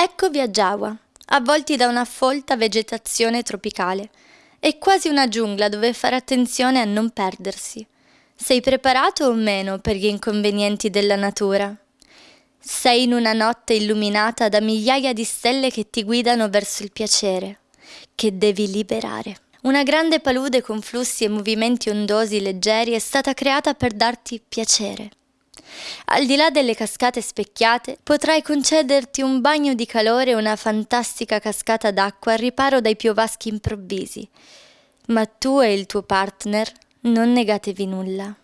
Eccovi a Jawa, avvolti da una folta vegetazione tropicale. È quasi una giungla dove fare attenzione a non perdersi. Sei preparato o meno per gli inconvenienti della natura? Sei in una notte illuminata da migliaia di stelle che ti guidano verso il piacere, che devi liberare. Una grande palude con flussi e movimenti ondosi leggeri è stata creata per darti piacere. Al di là delle cascate specchiate, potrai concederti un bagno di calore e una fantastica cascata d'acqua al riparo dai piovaschi improvvisi. Ma tu e il tuo partner non negatevi nulla.